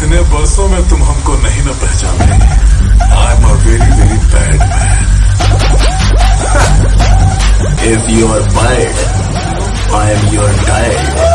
इतने बरसों में तुम हमको नहीं ना पहचाने I am a very very bad man if you are bad, I am your dad.